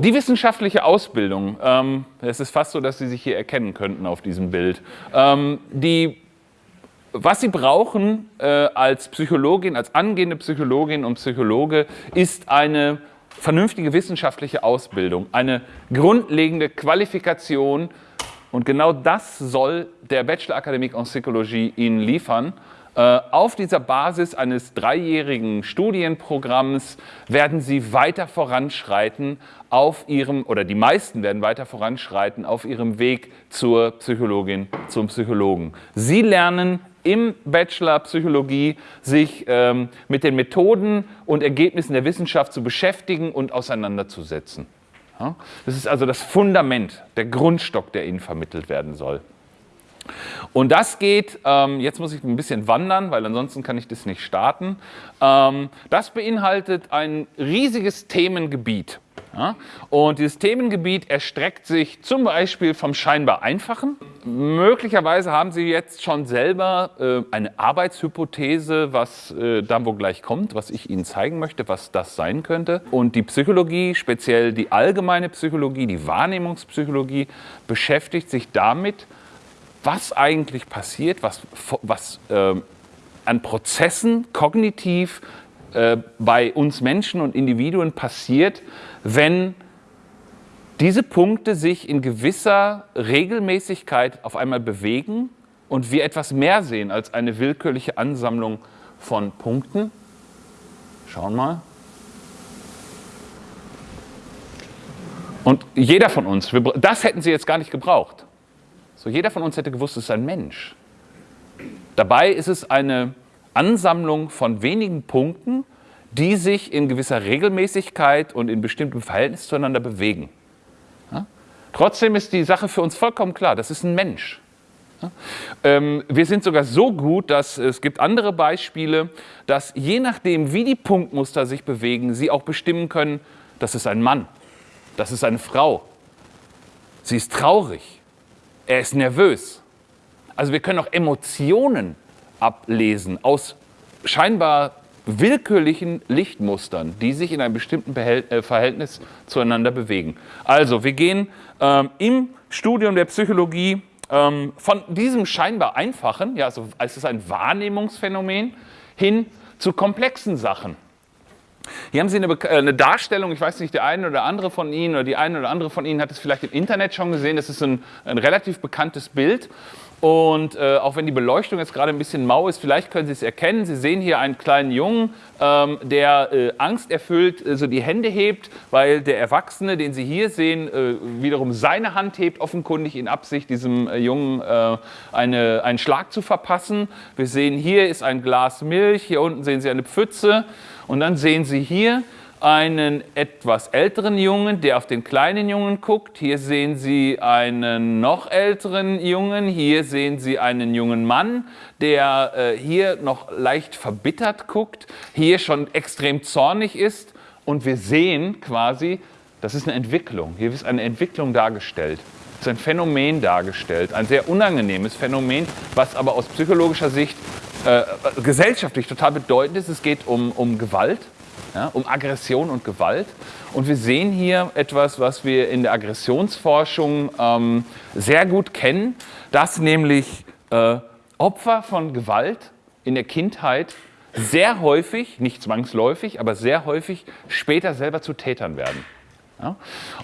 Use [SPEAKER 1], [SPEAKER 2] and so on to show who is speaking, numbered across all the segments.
[SPEAKER 1] Die wissenschaftliche Ausbildung, ähm, es ist fast so, dass Sie sich hier erkennen könnten auf diesem Bild. Ähm, die, was Sie brauchen äh, als Psychologin, als angehende Psychologin und Psychologe, ist eine vernünftige wissenschaftliche Ausbildung, eine grundlegende Qualifikation und genau das soll der Bachelor Akademik en Psychologie Ihnen liefern. Äh, auf dieser Basis eines dreijährigen Studienprogramms werden Sie weiter voranschreiten auf Ihrem, oder die meisten werden weiter voranschreiten auf Ihrem Weg zur Psychologin, zum Psychologen. Sie lernen im Bachelor Psychologie sich ähm, mit den Methoden und Ergebnissen der Wissenschaft zu beschäftigen und auseinanderzusetzen. Ja? Das ist also das Fundament, der Grundstock, der Ihnen vermittelt werden soll. Und das geht, ähm, jetzt muss ich ein bisschen wandern, weil ansonsten kann ich das nicht starten. Ähm, das beinhaltet ein riesiges Themengebiet. Ja? Und dieses Themengebiet erstreckt sich zum Beispiel vom scheinbar Einfachen. Möglicherweise haben Sie jetzt schon selber äh, eine Arbeitshypothese, was äh, dann wo gleich kommt, was ich Ihnen zeigen möchte, was das sein könnte. Und die Psychologie, speziell die allgemeine Psychologie, die Wahrnehmungspsychologie, beschäftigt sich damit, was eigentlich passiert, was, was äh, an Prozessen kognitiv äh, bei uns Menschen und Individuen passiert, wenn diese Punkte sich in gewisser Regelmäßigkeit auf einmal bewegen und wir etwas mehr sehen als eine willkürliche Ansammlung von Punkten. Schauen mal. Und jeder von uns, das hätten Sie jetzt gar nicht gebraucht. So, jeder von uns hätte gewusst, es ist ein Mensch. Dabei ist es eine Ansammlung von wenigen Punkten, die sich in gewisser Regelmäßigkeit und in bestimmtem Verhältnis zueinander bewegen. Ja? Trotzdem ist die Sache für uns vollkommen klar, das ist ein Mensch. Ja? Ähm, wir sind sogar so gut, dass es gibt andere Beispiele, dass je nachdem, wie die Punktmuster sich bewegen, sie auch bestimmen können, das ist ein Mann, das ist eine Frau, sie ist traurig, er ist nervös. Also wir können auch Emotionen ablesen aus scheinbar willkürlichen Lichtmustern, die sich in einem bestimmten äh, Verhältnis zueinander bewegen. Also wir gehen ähm, im Studium der Psychologie ähm, von diesem scheinbar einfachen, ja, also es ist ein Wahrnehmungsphänomen, hin zu komplexen Sachen. Hier haben Sie eine, äh, eine, Darstellung, ich weiß nicht, der eine oder andere von Ihnen oder die eine oder andere von Ihnen hat es vielleicht im Internet schon gesehen. Das ist ein, ein relativ bekanntes Bild. Und äh, auch wenn die Beleuchtung jetzt gerade ein bisschen mau ist, vielleicht können Sie es erkennen. Sie sehen hier einen kleinen Jungen, ähm, der äh, angsterfüllt äh, so die Hände hebt, weil der Erwachsene, den Sie hier sehen, äh, wiederum seine Hand hebt, offenkundig in Absicht, diesem äh, Jungen äh, eine, einen Schlag zu verpassen. Wir sehen, hier ist ein Glas Milch, hier unten sehen Sie eine Pfütze. Und dann sehen Sie hier einen etwas älteren Jungen, der auf den kleinen Jungen guckt. Hier sehen Sie einen noch älteren Jungen. Hier sehen Sie einen jungen Mann, der äh, hier noch leicht verbittert guckt, hier schon extrem zornig ist. Und wir sehen quasi, das ist eine Entwicklung. Hier ist eine Entwicklung dargestellt. Es ist ein Phänomen dargestellt, ein sehr unangenehmes Phänomen, was aber aus psychologischer Sicht äh, gesellschaftlich total bedeutend ist. Es geht um, um Gewalt, ja, um Aggression und Gewalt. Und wir sehen hier etwas, was wir in der Aggressionsforschung ähm, sehr gut kennen, dass nämlich äh, Opfer von Gewalt in der Kindheit sehr häufig, nicht zwangsläufig, aber sehr häufig später selber zu Tätern werden. Ja?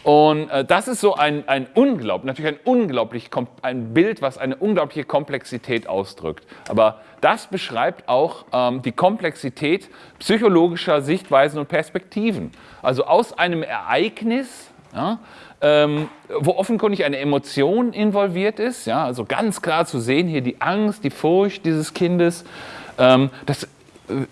[SPEAKER 1] Und äh, das ist so ein, ein unglaublich, natürlich ein unglaublich, ein Bild, was eine unglaubliche Komplexität ausdrückt. Aber das beschreibt auch ähm, die Komplexität psychologischer Sichtweisen und Perspektiven. Also aus einem Ereignis, ja, ähm, wo offenkundig eine Emotion involviert ist, ja, also ganz klar zu sehen hier die Angst, die Furcht dieses Kindes, ähm, das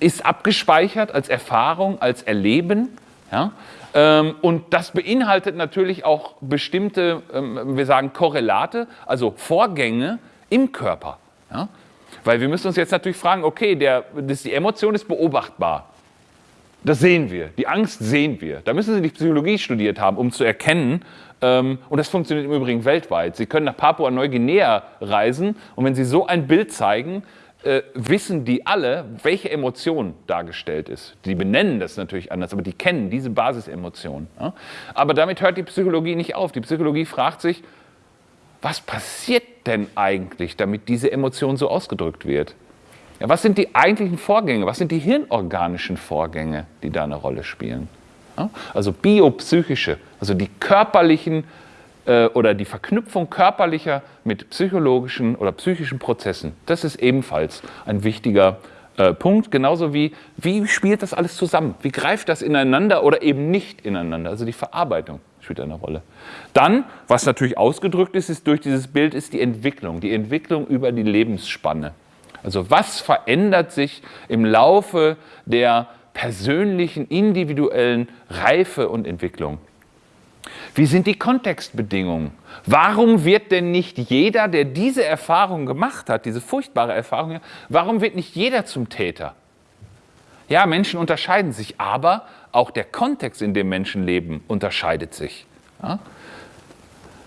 [SPEAKER 1] ist abgespeichert als Erfahrung, als Erleben. Ja? Ähm, und das beinhaltet natürlich auch bestimmte, ähm, wir sagen Korrelate, also Vorgänge im Körper. Ja? Weil wir müssen uns jetzt natürlich fragen, okay, der, das, die Emotion ist beobachtbar. Das sehen wir, die Angst sehen wir. Da müssen Sie nicht Psychologie studiert haben, um zu erkennen, ähm, und das funktioniert im Übrigen weltweit. Sie können nach Papua-Neuguinea reisen und wenn Sie so ein Bild zeigen, äh, wissen die alle, welche Emotion dargestellt ist. Die benennen das natürlich anders, aber die kennen diese Basisemotion. Ja? Aber damit hört die Psychologie nicht auf. Die Psychologie fragt sich, was passiert denn eigentlich, damit diese Emotion so ausgedrückt wird? Ja, was sind die eigentlichen Vorgänge? Was sind die hirnorganischen Vorgänge, die da eine Rolle spielen? Ja? Also biopsychische, also die körperlichen äh, oder die Verknüpfung körperlicher mit psychologischen oder psychischen Prozessen, das ist ebenfalls ein wichtiger äh, Punkt. Genauso wie, wie spielt das alles zusammen? Wie greift das ineinander oder eben nicht ineinander? Also die Verarbeitung spielt eine Rolle. Dann, was natürlich ausgedrückt ist, ist durch dieses Bild, ist die Entwicklung. Die Entwicklung über die Lebensspanne. Also was verändert sich im Laufe der persönlichen, individuellen Reife und Entwicklung? Wie sind die Kontextbedingungen? Warum wird denn nicht jeder, der diese Erfahrung gemacht hat, diese furchtbare Erfahrung, warum wird nicht jeder zum Täter? Ja, Menschen unterscheiden sich, aber auch der Kontext, in dem Menschen leben, unterscheidet sich. Ja?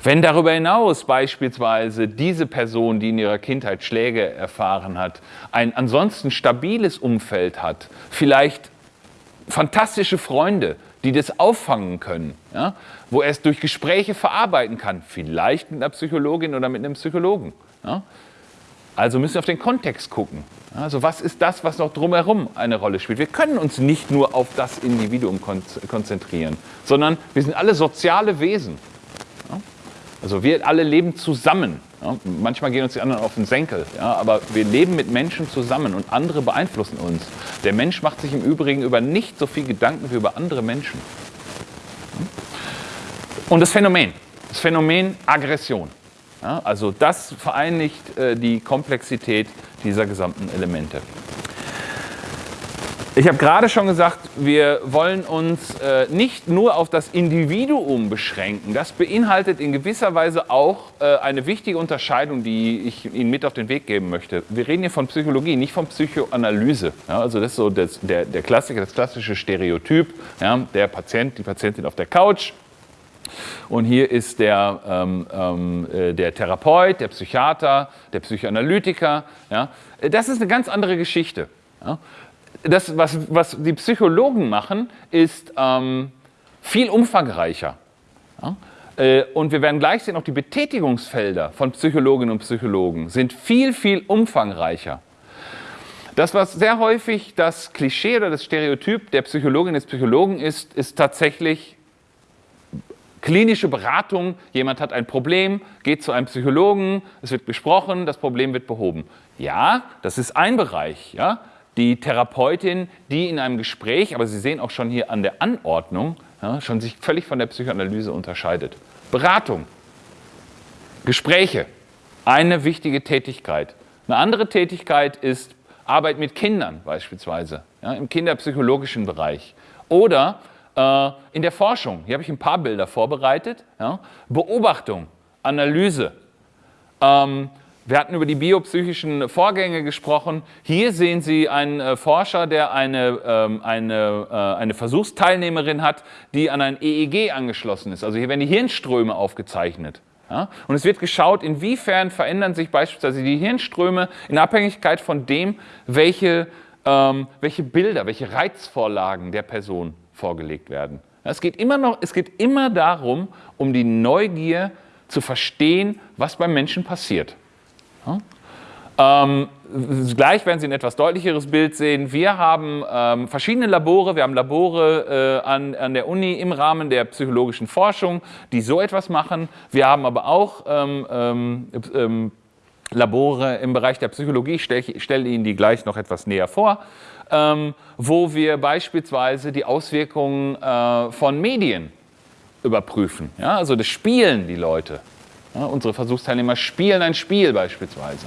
[SPEAKER 1] Wenn darüber hinaus beispielsweise diese Person, die in ihrer Kindheit Schläge erfahren hat, ein ansonsten stabiles Umfeld hat, vielleicht fantastische Freunde, die das auffangen können, ja, wo er es durch Gespräche verarbeiten kann, vielleicht mit einer Psychologin oder mit einem Psychologen. Ja. Also müssen wir auf den Kontext gucken. Also was ist das, was noch drumherum eine Rolle spielt? Wir können uns nicht nur auf das Individuum konzentrieren, sondern wir sind alle soziale Wesen. Also wir alle leben zusammen. Ja, manchmal gehen uns die anderen auf den Senkel, ja, aber wir leben mit Menschen zusammen und andere beeinflussen uns. Der Mensch macht sich im Übrigen über nicht so viel Gedanken wie über andere Menschen. Und das Phänomen, das Phänomen Aggression. Ja, also das vereinigt äh, die Komplexität dieser gesamten Elemente. Ich habe gerade schon gesagt, wir wollen uns äh, nicht nur auf das Individuum beschränken. Das beinhaltet in gewisser Weise auch äh, eine wichtige Unterscheidung, die ich Ihnen mit auf den Weg geben möchte. Wir reden hier von Psychologie, nicht von Psychoanalyse. Ja, also das ist so das, der, der Klassiker, das klassische Stereotyp. Ja, der Patient, die Patientin auf der Couch. Und hier ist der, ähm, ähm, äh, der Therapeut, der Psychiater, der Psychoanalytiker. Ja. Das ist eine ganz andere Geschichte. Ja das, was, was die Psychologen machen, ist ähm, viel umfangreicher. Ja? Äh, und wir werden gleich sehen, auch die Betätigungsfelder von Psychologinnen und Psychologen sind viel, viel umfangreicher. Das, was sehr häufig das Klischee oder das Stereotyp der Psychologin des Psychologen ist, ist tatsächlich klinische Beratung. Jemand hat ein Problem, geht zu einem Psychologen, es wird besprochen, das Problem wird behoben. Ja, das ist ein Bereich. Ja? Die Therapeutin, die in einem Gespräch, aber Sie sehen auch schon hier an der Anordnung, ja, schon sich völlig von der Psychoanalyse unterscheidet. Beratung, Gespräche, eine wichtige Tätigkeit. Eine andere Tätigkeit ist Arbeit mit Kindern beispielsweise, ja, im kinderpsychologischen Bereich. Oder äh, in der Forschung, hier habe ich ein paar Bilder vorbereitet, ja, Beobachtung, Analyse, ähm, wir hatten über die biopsychischen Vorgänge gesprochen. Hier sehen Sie einen äh, Forscher, der eine, ähm, eine, äh, eine Versuchsteilnehmerin hat, die an ein EEG angeschlossen ist. Also hier werden die Hirnströme aufgezeichnet. Ja? Und es wird geschaut, inwiefern verändern sich beispielsweise die Hirnströme in Abhängigkeit von dem, welche, ähm, welche Bilder, welche Reizvorlagen der Person vorgelegt werden. Es geht, immer noch, es geht immer darum, um die Neugier zu verstehen, was beim Menschen passiert. Ähm, gleich werden Sie ein etwas deutlicheres Bild sehen. Wir haben ähm, verschiedene Labore. Wir haben Labore äh, an, an, der Uni im Rahmen der psychologischen Forschung, die so etwas machen. Wir haben aber auch ähm, ähm, ähm Labore im Bereich der Psychologie. Ich stelle stell Ihnen die gleich noch etwas näher vor. Ähm, wo wir beispielsweise die Auswirkungen äh, von Medien überprüfen. Ja, also das spielen die Leute. Ja, unsere Versuchsteilnehmer spielen ein Spiel beispielsweise.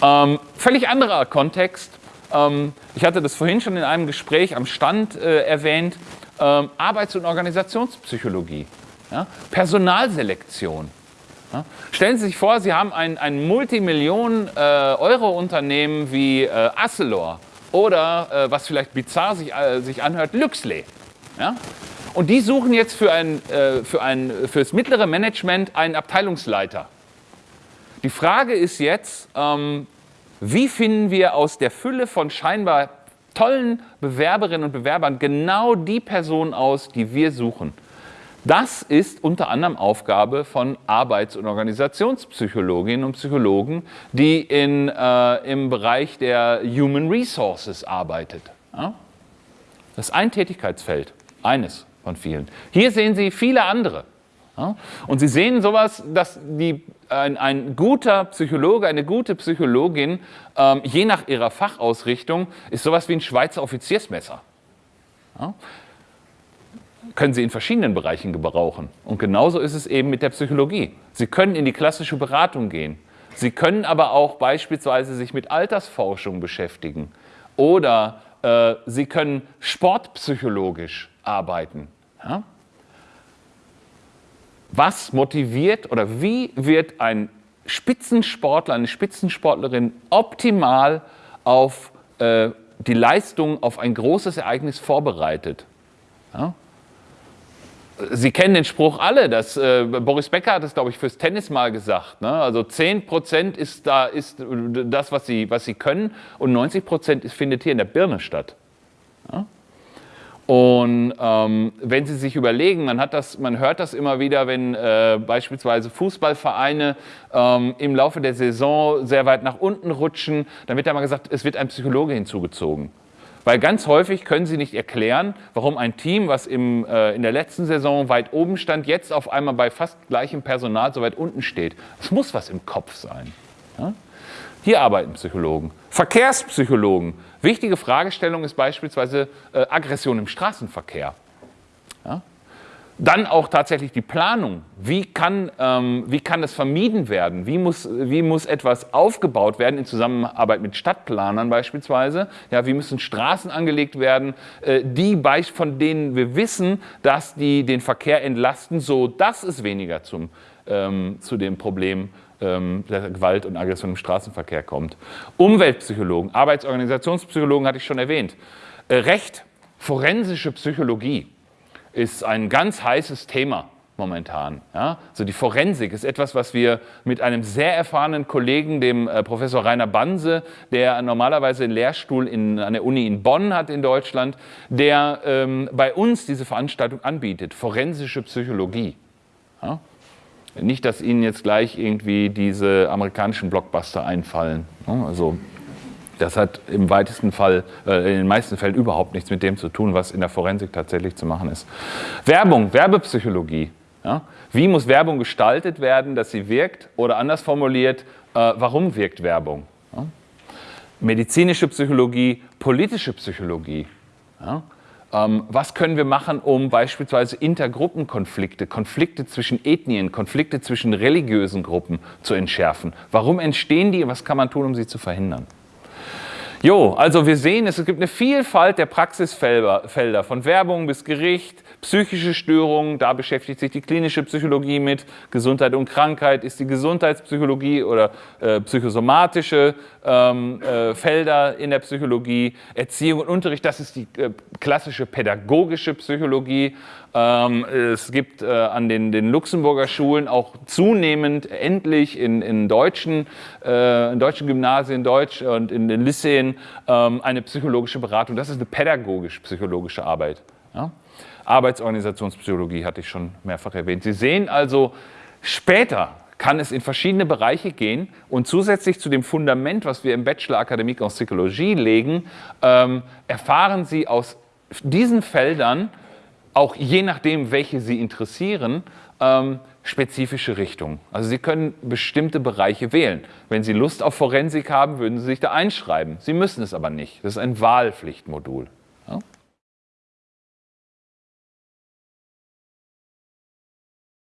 [SPEAKER 1] Ja. Ähm, völlig anderer Kontext. Ähm, ich hatte das vorhin schon in einem Gespräch am Stand äh, erwähnt. Ähm, Arbeits- und Organisationspsychologie, ja, Personalselektion. Stellen Sie sich vor, Sie haben ein, ein Multimillionen-Euro-Unternehmen äh, wie äh, Asselor oder, äh, was vielleicht bizarr sich, äh, sich anhört, Luxley. Ja? Und die suchen jetzt für, ein, äh, für, ein, für das mittlere Management einen Abteilungsleiter. Die Frage ist jetzt, ähm, Wie finden wir aus der Fülle von scheinbar tollen Bewerberinnen und Bewerbern genau die Person aus, die wir suchen? Das ist unter anderem Aufgabe von Arbeits- und Organisationspsychologinnen und Psychologen, die in, äh, im Bereich der Human Resources arbeitet. Ja? Das ist ein Tätigkeitsfeld, eines von vielen. Hier sehen Sie viele andere. Ja? Und Sie sehen sowas, dass die, ein, ein, guter Psychologe, eine gute Psychologin, ähm, je nach ihrer Fachausrichtung, ist sowas wie ein Schweizer Offiziersmesser. Ja? Können Sie in verschiedenen Bereichen gebrauchen. Und genauso ist es eben mit der Psychologie. Sie können in die klassische Beratung gehen. Sie können aber auch beispielsweise sich mit Altersforschung beschäftigen. Oder äh, Sie können sportpsychologisch arbeiten. Ja? was motiviert oder wie wird ein Spitzensportler, eine Spitzensportlerin optimal auf äh, die Leistung auf ein großes Ereignis vorbereitet? Ja? Sie kennen den Spruch alle, dass, äh, Boris Becker hat es, glaube ich, fürs Tennis mal gesagt. Ne? Also 10 Prozent ist, da, ist das, was sie, was sie können und 90 Prozent findet hier in der Birne statt. Ja? Und ähm, wenn Sie sich überlegen, man, hat das, man hört das immer wieder, wenn äh, beispielsweise Fußballvereine ähm, im Laufe der Saison sehr weit nach unten rutschen, dann wird ja mal gesagt, es wird ein Psychologe hinzugezogen. Weil ganz häufig können Sie nicht erklären, warum ein Team, was im, äh, in der letzten Saison weit oben stand, jetzt auf einmal bei fast gleichem Personal so weit unten steht. Es muss was im Kopf sein. Ja? Hier arbeiten Psychologen. Verkehrspsychologen. Wichtige Fragestellung ist beispielsweise äh, Aggression im Straßenverkehr. Ja? Dann auch tatsächlich die Planung. Wie kann, ähm, wie kann das vermieden werden? Wie muss, wie muss etwas aufgebaut werden in Zusammenarbeit mit Stadtplanern beispielsweise? Ja, wie müssen Straßen angelegt werden, äh, die von denen wir wissen, dass die den Verkehr entlasten, sodass es weniger zum, ähm, zu dem Problem ähm, der Gewalt und Aggression im Straßenverkehr kommt. Umweltpsychologen, Arbeitsorganisationspsychologen hatte ich schon erwähnt. Äh, Recht, forensische Psychologie ist ein ganz heißes Thema momentan. Ja? Also die Forensik ist etwas, was wir mit einem sehr erfahrenen Kollegen, dem äh, Professor Rainer Banse, der normalerweise einen Lehrstuhl in, an der Uni in Bonn hat in Deutschland, der ähm, bei uns diese Veranstaltung anbietet, forensische Psychologie. Ja? Nicht, dass Ihnen jetzt gleich irgendwie diese amerikanischen Blockbuster einfallen. Ne? Also das hat im weitesten Fall, äh, in den meisten Fällen überhaupt nichts mit dem zu tun, was in der Forensik tatsächlich zu machen ist. Werbung, Werbepsychologie. Ja? Wie muss Werbung gestaltet werden, dass sie wirkt? Oder anders formuliert, äh, warum wirkt Werbung? Ja? Medizinische Psychologie, politische Psychologie. Ja? Ähm, was können wir machen, um beispielsweise Intergruppenkonflikte, Konflikte zwischen Ethnien, Konflikte zwischen religiösen Gruppen zu entschärfen? Warum entstehen die und was kann man tun, um sie zu verhindern? Jo, also wir sehen, es gibt eine Vielfalt der Praxisfelder, von Werbung bis Gericht, psychische Störungen, da beschäftigt sich die klinische Psychologie mit, Gesundheit und Krankheit ist die Gesundheitspsychologie oder äh, psychosomatische ähm, äh, Felder in der Psychologie, Erziehung und Unterricht, das ist die äh, klassische pädagogische Psychologie. Ähm, es gibt äh, an den, den, Luxemburger Schulen auch zunehmend endlich in, in, deutschen, äh, in deutschen Gymnasien Deutsch und in den Lyceen ähm, eine psychologische Beratung. Das ist eine pädagogisch-psychologische Arbeit. Ja? Arbeitsorganisationspsychologie hatte ich schon mehrfach erwähnt. Sie sehen also, später kann es in verschiedene Bereiche gehen und zusätzlich zu dem Fundament, was wir im Bachelor Akademie en Psychologie legen, ähm, erfahren Sie aus diesen Feldern auch je nachdem, welche Sie interessieren, ähm, spezifische Richtungen. Also Sie können bestimmte Bereiche wählen. Wenn Sie Lust auf Forensik haben, würden Sie sich da einschreiben. Sie müssen es aber nicht. Das ist ein Wahlpflichtmodul.